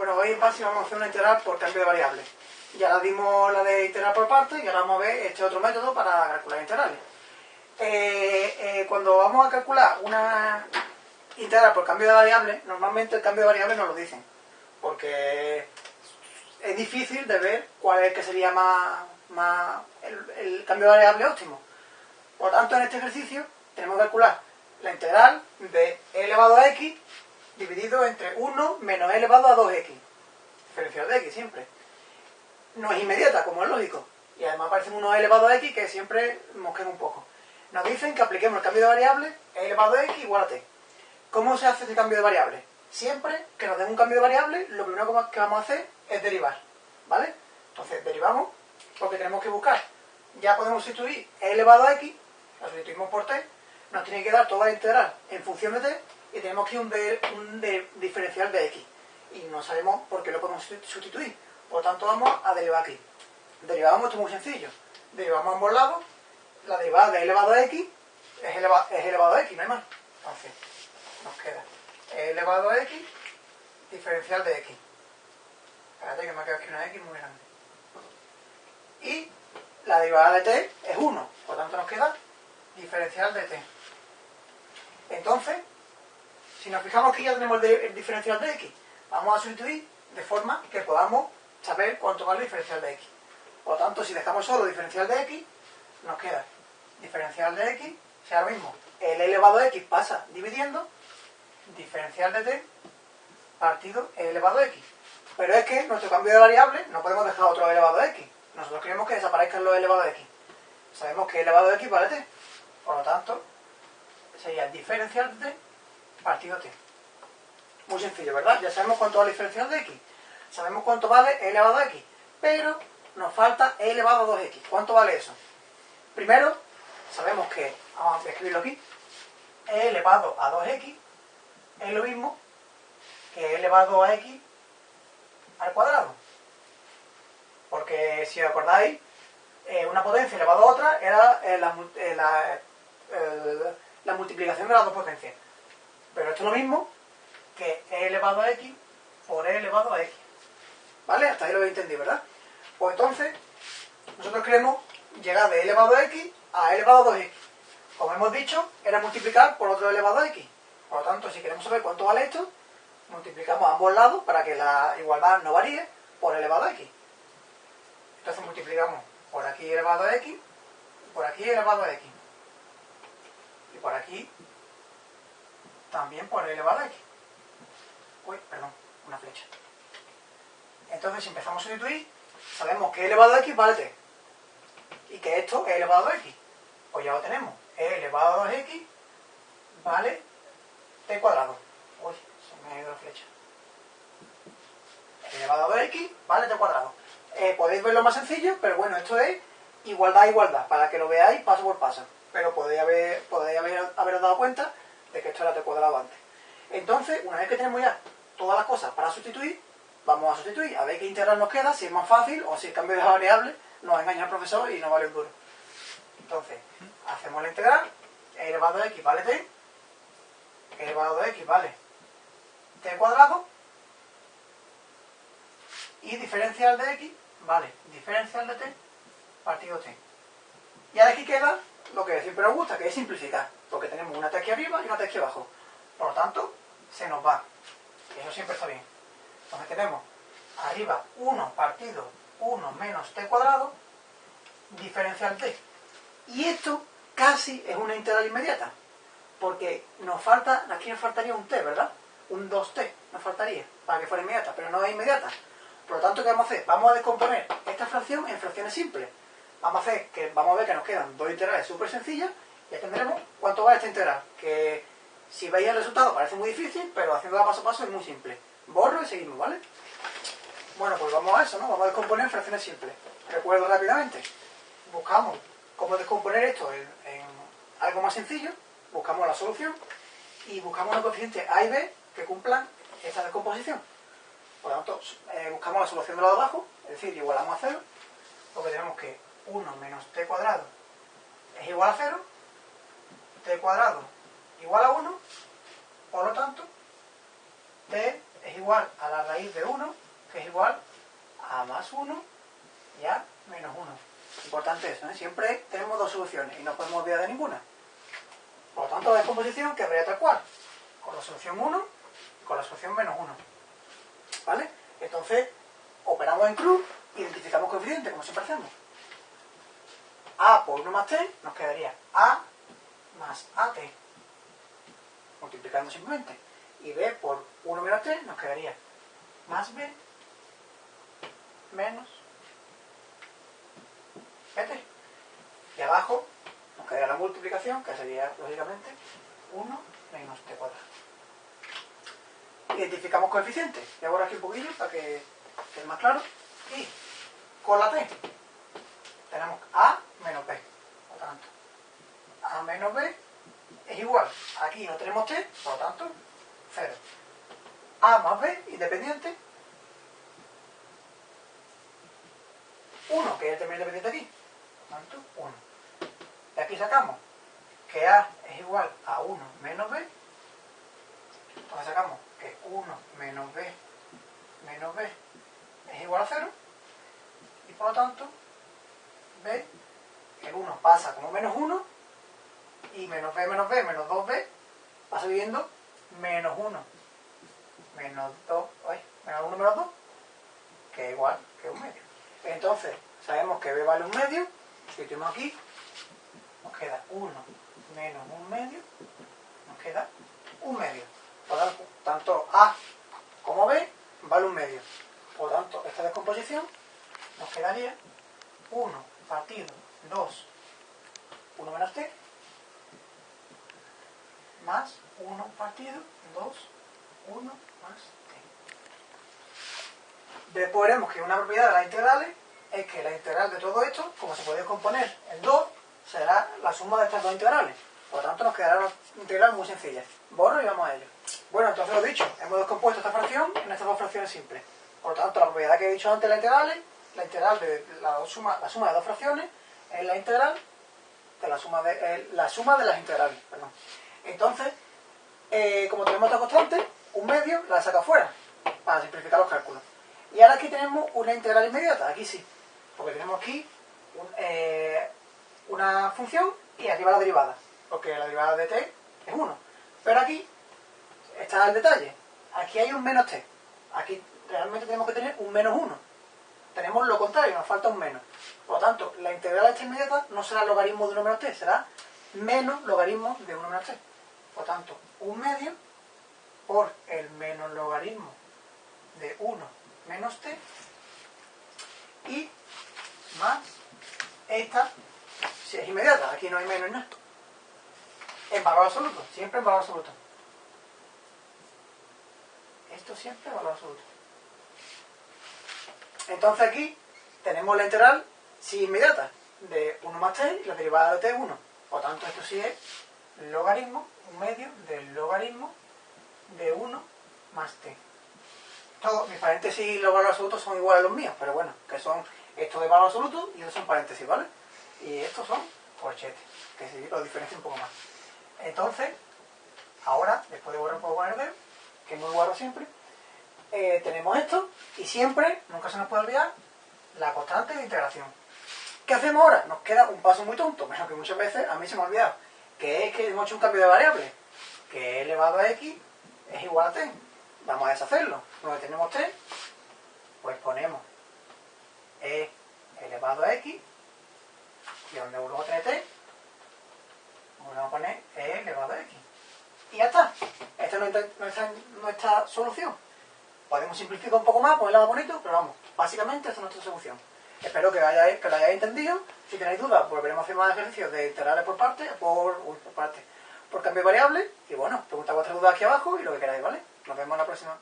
Bueno, hoy en base vamos a hacer una integral por cambio de variable. Ya la dimos la de integral por partes y ahora vamos a ver este otro método para calcular integrales. Eh, eh, cuando vamos a calcular una integral por cambio de variable, normalmente el cambio de variable nos lo dicen, porque es difícil de ver cuál es el que sería más, el, cambio de variable óptimo. Por tanto, en este ejercicio tenemos que calcular la integral de e elevado a x dividido entre 1 menos elevado a 2x. Diferencial de x siempre. No es inmediata, como es lógico. Y además aparece 1 elevado a x que siempre mosquea un poco. Nos dicen que apliquemos el cambio de variable e elevado a x igual a t. ¿Cómo se hace este cambio de variable? Siempre que nos den un cambio de variable, lo primero que vamos a hacer es derivar. ¿Vale? Entonces derivamos porque tenemos que buscar. Ya podemos sustituir e elevado a x, lo sustituimos por t, nos tiene que dar toda la integral en función de t y tenemos que un, un diferencial de x. Y no sabemos por qué lo podemos sustituir. Por lo tanto, vamos a derivar aquí. Derivamos, esto es muy sencillo. Derivamos a ambos lados. La derivada de elevado a x es, eleva, es elevado a x, no hay más. Entonces, nos queda elevado a x diferencial de x. Espérate que me ha quedado aquí una x muy grande. Y la derivada de t es 1. Por lo tanto, nos queda diferencial de t. Entonces, si nos fijamos que ya tenemos el, diferencial de x, vamos a sustituir de forma que podamos saber cuánto vale el diferencial de x. Por lo tanto, si dejamos solo diferencial de x, nos queda diferencial de x, sea lo mismo, el elevado a x pasa dividiendo, diferencial de t partido el elevado a x. Pero es que nuestro cambio de variable no podemos dejar otro elevado a x. Nosotros queremos que desaparezcan los elevados a x. Sabemos que elevado a x vale t. Por lo tanto, sería diferencial de t partido t. Muy sencillo, ¿verdad? Ya sabemos cuánto vale el diferencial de x. Sabemos cuánto vale elevado a x. Pero nos falta e elevado a 2x. ¿Cuánto vale eso? Primero, sabemos que, vamos a escribirlo aquí, e elevado a 2x es lo mismo que elevado a x al cuadrado. Porque si os acordáis, eh, una potencia elevada a otra era eh, la, eh, la, la multiplicación de las dos potencias. Pero esto es lo mismo que e elevado a x por e elevado a x. ¿Vale? Hasta ahí lo habéis entendido, ¿verdad? Pues entonces, nosotros queremos llegar de e elevado a x a e elevado a 2x. Como hemos dicho, era multiplicar por otro elevado a x. Por lo tanto, si queremos saber cuánto vale esto, multiplicamos ambos lados para que la igualdad no varíe por elevado a x. Entonces multiplicamos por aquí elevado a x, por aquí elevado a x. Y por aquí también por elevado a x. Uy, perdón, una flecha. Entonces, si empezamos a sustituir, sabemos que elevado a x vale t. Y que esto es elevado a x. Pues ya lo tenemos. e elevado a x vale t cuadrado. Uy, se me ha ido la flecha. Elevado a x vale t cuadrado. Eh, podéis verlo más sencillo, pero bueno, esto es igualdad a igualdad, para que lo veáis paso por paso. Pero podéis haber, podéis haber, haberos dado cuenta t cuadrado antes. Entonces, una vez que tenemos ya todas las cosas para sustituir, vamos a sustituir, a ver qué integral nos queda, si es más fácil o si el cambio de variable nos engaña al profesor y no vale un duro. Entonces, hacemos la integral, e elevado a x vale t, elevado a x vale t cuadrado, y diferencial de x vale diferencial de t partido t. Y ahora aquí queda lo que siempre nos gusta, que es simplificar, tenemos una t aquí arriba y una t aquí abajo. Por lo tanto, se nos va. Eso siempre está bien. Entonces tenemos arriba 1 partido 1 menos t cuadrado, diferencial t. Y esto casi es una integral inmediata, porque nos falta, aquí nos faltaría un t, ¿verdad? Un 2t nos faltaría para que fuera inmediata, pero no es inmediata. Por lo tanto, ¿qué vamos a hacer? Vamos a descomponer esta fracción en fracciones simples. Vamos a hacer que, vamos a ver que nos quedan dos integrales súper sencillas tendremos cuánto vale esta integral. Que si veis el resultado parece muy difícil, pero haciéndola paso a paso es muy simple. Borro y seguimos, ¿vale? Bueno, pues vamos a eso, ¿no? Vamos a descomponer fracciones simples. Recuerdo rápidamente. Buscamos cómo descomponer esto en, algo más sencillo. Buscamos la solución y buscamos los coeficientes A y B que cumplan esta descomposición. Por lo tanto, eh, buscamos la solución de lado de abajo, es decir, igualamos a 0, porque tenemos que 1 menos t cuadrado es igual a 0, t cuadrado igual a 1, por lo tanto, t es igual a la raíz de 1, que es igual a más 1 y a menos 1. Importante eso, ¿eh? siempre tenemos dos soluciones y no podemos olvidar de ninguna. Por lo tanto, la descomposición quedaría tal cual, con la solución 1 y con la solución menos 1. ¿Vale? Entonces, operamos en cruz, identificamos coeficiente, como siempre hacemos. A por 1 más T nos quedaría A más AT, multiplicando simplemente. Y B por 1 menos T nos quedaría más B menos BT. Y abajo nos quedaría la multiplicación, que sería, lógicamente, 1 menos T cuadrado. Identificamos coeficientes. Voy a borrar aquí un poquillo para que quede más claro. Y con la T tenemos A menos B. Por tanto, A menos B es igual. Aquí no tenemos T, por lo tanto, 0. A más B, independiente. 1, que es el término independiente aquí. Por lo tanto, 1. Y aquí sacamos que A es igual a 1 menos B. Entonces sacamos que 1 menos B menos B es igual a 0. Y por lo tanto, B, el 1 pasa como menos 1 y menos B menos B menos 2B va subiendo menos 1 menos 2, ay, menos 1 menos 2, que es igual que un medio. Entonces, sabemos que B vale un medio, si tenemos aquí, nos queda 1 menos un medio, nos queda un medio. Por tanto, tanto A como B vale un medio. Por tanto, esta descomposición nos quedaría 1 partido 2, 1 menos t, más 1 partido 2, 1 más t. Después veremos que una propiedad de las integrales es que la integral de todo esto, como se puede componer en 2, será la suma de estas dos integrales. Por lo tanto, nos quedará una integral muy sencilla. Borro y vamos a ello. Bueno, entonces lo dicho, hemos descompuesto esta fracción en estas dos fracciones simples. Por lo tanto, la propiedad que he dicho antes de las integrales, la integral de la suma, la suma de dos fracciones, es la integral de la suma de, la suma de las integrales. Perdón. Entonces, eh, como tenemos esta constante, un medio la saca fuera, para simplificar los cálculos. Y ahora aquí tenemos una integral inmediata, aquí sí, porque tenemos aquí eh, una función y aquí va la derivada, porque la derivada de t es 1. Pero aquí está el detalle, aquí hay un menos t, aquí realmente tenemos que tener un menos 1. Tenemos lo contrario, nos falta un menos. Por lo tanto, la integral de esta inmediata no será logaritmo de 1 menos t, será menos logaritmo de 1 menos t. Por tanto, un medio por el menos logaritmo de 1 menos t y más esta, si es inmediata, aquí no hay menos nada. En valor absoluto, siempre en valor absoluto. Esto siempre en valor absoluto. Entonces aquí tenemos la integral si inmediata de 1 más t y la derivada de t es 1. Por tanto, esto sí es logaritmo, un medio del logaritmo de 1 más t. Todos mis paréntesis los valores absolutos son iguales a los míos, pero bueno, que son estos de valor absoluto y estos son paréntesis, ¿vale? Y estos son corchetes, que sí los diferencia un poco más. Entonces, ahora, después de borrar un poco el verde, que es muy guardo siempre, eh, tenemos esto y siempre, nunca se nos puede olvidar, la constante de integración. ¿Qué hacemos ahora? Nos queda un paso muy tonto, pero que muchas veces a mí se me ha olvidado, que es que hemos hecho un cambio de variable, que e elevado a x es igual a t. Vamos a deshacerlo. Donde tenemos t, pues ponemos e elevado a x, y donde vuelvo a tener t, volvemos a poner e elevado a x. Y ya está. Esta es nuestra, nuestra, nuestra solución. Podemos simplificar un poco más, ponerla más bonito, pero vamos, básicamente esta es nuestra solución. Espero que, hayáis, que lo hayáis entendido. Si tenéis dudas, volveremos a hacer más ejercicios de integrales por parte, por, uy, por parte, por cambio variable. Y bueno, preguntad vuestras dudas aquí abajo y lo que queráis, ¿vale? Nos vemos la próxima.